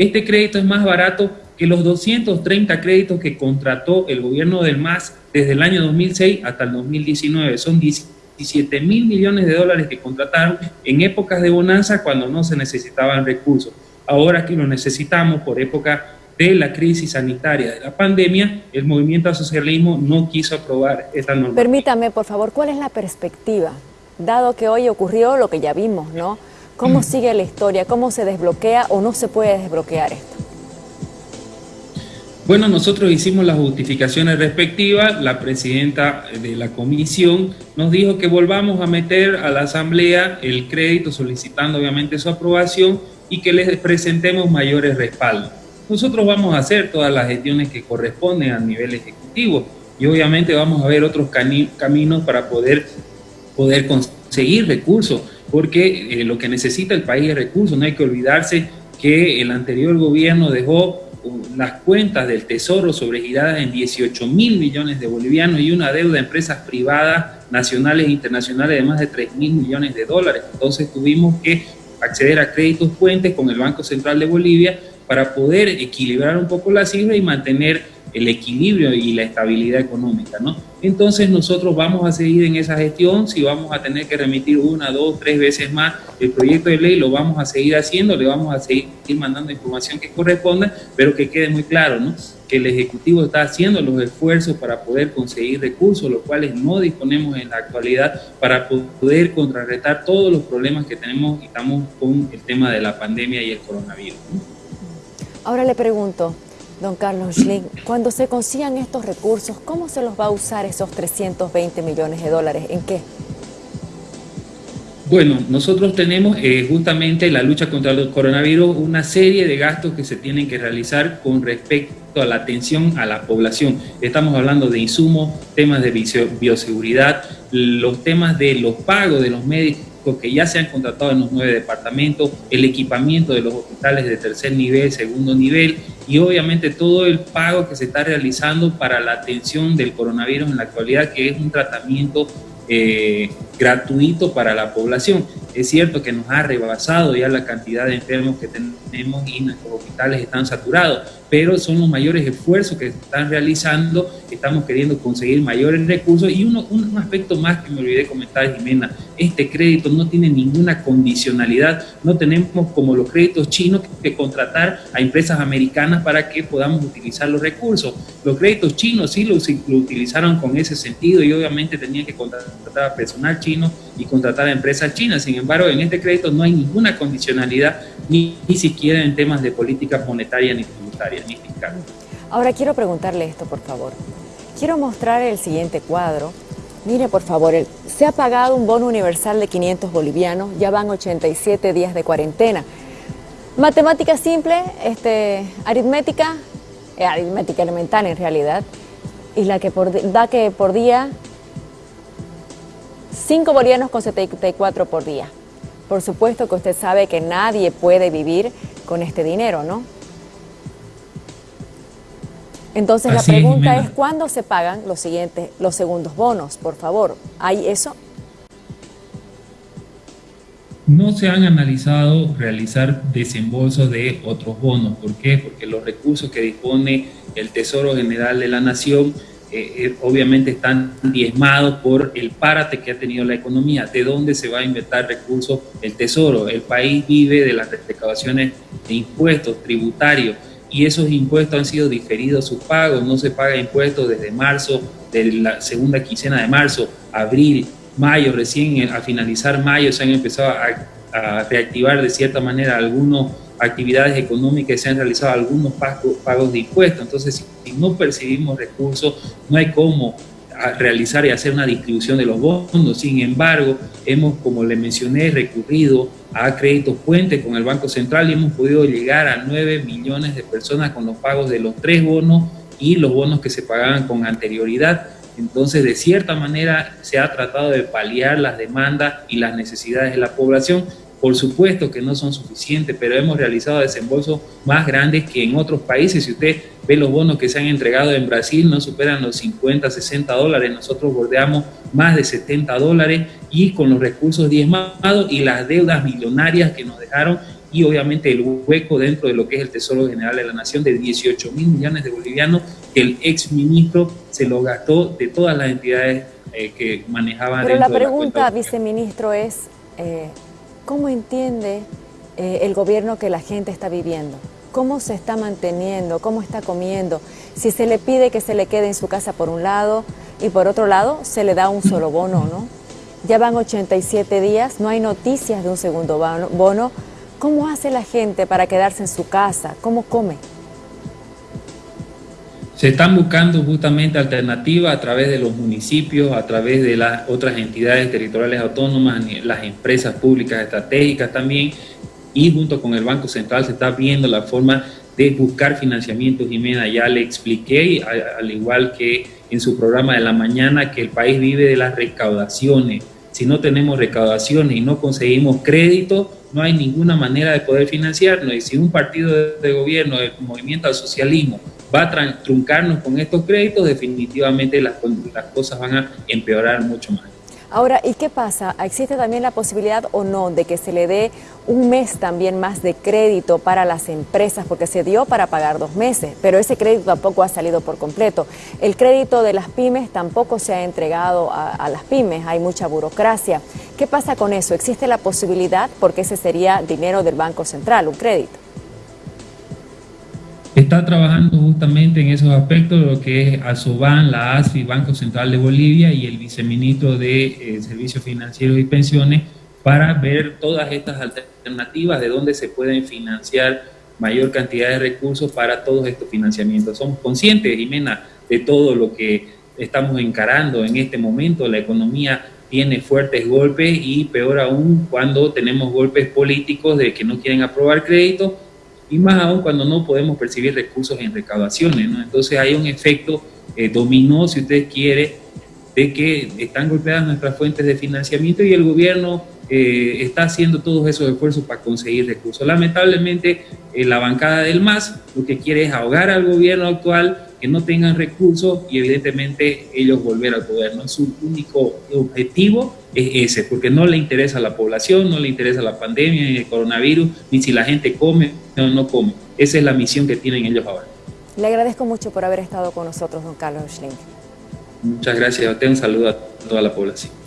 Este crédito es más barato que los 230 créditos que contrató el gobierno del MAS desde el año 2006 hasta el 2019. Son 17 mil millones de dólares que contrataron en épocas de bonanza cuando no se necesitaban recursos. Ahora que lo necesitamos por época de la crisis sanitaria de la pandemia, el movimiento socialismo no quiso aprobar esta norma. Permítame, por favor, ¿cuál es la perspectiva? Dado que hoy ocurrió lo que ya vimos, ¿no? ¿Cómo sigue la historia? ¿Cómo se desbloquea o no se puede desbloquear esto? Bueno, nosotros hicimos las justificaciones respectivas, la presidenta de la comisión nos dijo que volvamos a meter a la asamblea el crédito solicitando obviamente su aprobación y que les presentemos mayores respaldos. Nosotros vamos a hacer todas las gestiones que corresponden a nivel ejecutivo y obviamente vamos a ver otros caminos para poder, poder conseguir recursos porque eh, lo que necesita el país es recursos. No hay que olvidarse que el anterior gobierno dejó uh, las cuentas del Tesoro sobregiradas en 18 mil millones de bolivianos y una deuda de empresas privadas nacionales e internacionales de más de 3 mil millones de dólares. Entonces tuvimos que acceder a créditos puentes con el Banco Central de Bolivia para poder equilibrar un poco la cifra y mantener el equilibrio y la estabilidad económica, ¿no? Entonces nosotros vamos a seguir en esa gestión, si vamos a tener que remitir una, dos, tres veces más el proyecto de ley, lo vamos a seguir haciendo, le vamos a seguir mandando información que corresponda, pero que quede muy claro, ¿no? Que el Ejecutivo está haciendo los esfuerzos para poder conseguir recursos, los cuales no disponemos en la actualidad para poder contrarrestar todos los problemas que tenemos y estamos con el tema de la pandemia y el coronavirus. Ahora le pregunto, Don Carlos Schling, cuando se consigan estos recursos, ¿cómo se los va a usar esos 320 millones de dólares? ¿En qué? Bueno, nosotros tenemos eh, justamente la lucha contra el coronavirus una serie de gastos que se tienen que realizar con respecto a la atención a la población. Estamos hablando de insumos, temas de bioseguridad, los temas de los pagos de los médicos que ya se han contratado en los nueve departamentos, el equipamiento de los hospitales de tercer nivel, segundo nivel y obviamente todo el pago que se está realizando para la atención del coronavirus en la actualidad, que es un tratamiento eh, gratuito para la población. Es cierto que nos ha rebasado ya la cantidad de enfermos que tenemos y nuestros hospitales están saturados, pero son los mayores esfuerzos que están realizando, estamos queriendo conseguir mayores recursos y uno, un aspecto más que me olvidé comentar, Jimena, este crédito no tiene ninguna condicionalidad, no tenemos como los créditos chinos que contratar a empresas americanas para que podamos utilizar los recursos. Los créditos chinos sí lo, lo utilizaron con ese sentido y obviamente tenían que contratar a personal chino y contratar a empresas chinas. Sin embargo, en este crédito no hay ninguna condicionalidad, ni, ni siquiera en temas de política monetaria, ni tributaria, ni fiscal. Ahora quiero preguntarle esto, por favor. Quiero mostrar el siguiente cuadro. Mire, por favor, se ha pagado un bono universal de 500 bolivianos, ya van 87 días de cuarentena. Matemática simple, este, aritmética, eh, aritmética elemental en realidad, y la que da que por día 5 bolivianos con 74 por día. Por supuesto que usted sabe que nadie puede vivir con este dinero, ¿no? Entonces la pregunta es, ¿cuándo se pagan los siguientes, los segundos bonos? Por favor, ¿hay eso? No se han analizado realizar desembolsos de otros bonos. ¿Por qué? Porque los recursos que dispone el Tesoro General de la Nación eh, eh, obviamente están diezmados por el párate que ha tenido la economía. ¿De dónde se va a inventar recursos el Tesoro? El país vive de las recaudaciones de impuestos tributarios y esos impuestos han sido diferidos sus pagos, no se paga impuestos desde marzo, de la segunda quincena de marzo, abril, mayo, recién a finalizar mayo se han empezado a, a reactivar de cierta manera algunos actividades económicas se han realizado algunos pagos de impuestos. Entonces, si no percibimos recursos, no hay cómo realizar y hacer una distribución de los bonos. Sin embargo, hemos, como le mencioné, recurrido a créditos puentes con el Banco Central y hemos podido llegar a 9 millones de personas con los pagos de los tres bonos y los bonos que se pagaban con anterioridad. Entonces, de cierta manera, se ha tratado de paliar las demandas y las necesidades de la población por supuesto que no son suficientes, pero hemos realizado desembolsos más grandes que en otros países. Si usted ve los bonos que se han entregado en Brasil, no superan los 50, 60 dólares. Nosotros bordeamos más de 70 dólares y con los recursos diezmados y las deudas millonarias que nos dejaron y obviamente el hueco dentro de lo que es el Tesoro General de la Nación de 18 mil millones de bolivianos que el ex ministro se lo gastó de todas las entidades eh, que manejaban. Pero la pregunta, viceministro, es eh, ¿cómo entiende eh, el gobierno que la gente está viviendo? ¿Cómo se está manteniendo? ¿Cómo está comiendo? Si se le pide que se le quede en su casa por un lado y por otro lado se le da un solo bono, ¿no? Ya van 87 días, no hay noticias de un segundo bono. ¿Cómo hace la gente para quedarse en su casa? ¿Cómo come? Se están buscando justamente alternativas a través de los municipios, a través de las otras entidades territoriales autónomas, las empresas públicas estratégicas también, y junto con el Banco Central se está viendo la forma de buscar financiamiento. Jimena, ya le expliqué, al igual que en su programa de la mañana, que el país vive de las recaudaciones. Si no tenemos recaudaciones y no conseguimos crédito, no hay ninguna manera de poder financiarnos. Y si un partido de, gobierno, el movimiento al socialismo, va a truncarnos con estos créditos, definitivamente las, cosas van a empeorar mucho más. Ahora, ¿y qué pasa? ¿Existe también la posibilidad o no de que se le dé un mes también más de crédito para las empresas? Porque se dio para pagar dos meses, pero ese crédito tampoco ha salido por completo. El crédito de las pymes tampoco se ha entregado a las pymes, hay mucha burocracia. ¿Qué pasa con eso? ¿Existe la posibilidad? Porque ese sería dinero del Banco Central, un crédito está trabajando justamente en esos aspectos, lo que es ASOBAN, la ASFI, Banco Central de Bolivia y el viceministro de eh, Servicios Financieros y Pensiones para ver todas estas alternativas de dónde se pueden financiar mayor cantidad de recursos para todos estos financiamientos. Somos conscientes, Jimena, de todo lo que estamos encarando en este momento. La economía tiene fuertes golpes y peor aún cuando tenemos golpes políticos de que no quieren aprobar crédito y más aún cuando no podemos percibir recursos en recaudaciones. ¿no? Entonces hay un efecto eh, dominó, si usted quiere, de que están golpeadas nuestras fuentes de financiamiento y el gobierno eh, está haciendo todos esos esfuerzos para conseguir recursos. Lamentablemente, eh, la bancada del MAS lo que quiere es ahogar al gobierno actual, que no tengan recursos y evidentemente ellos volver al poder. ¿no? Su único objetivo es ese, porque no le interesa a la población, no le interesa la pandemia, ni el coronavirus, ni si la gente come o no come. Esa es la misión que tienen ellos ahora. Le agradezco mucho por haber estado con nosotros, don Carlos Schling. Muchas gracias. Un saludo a toda la población.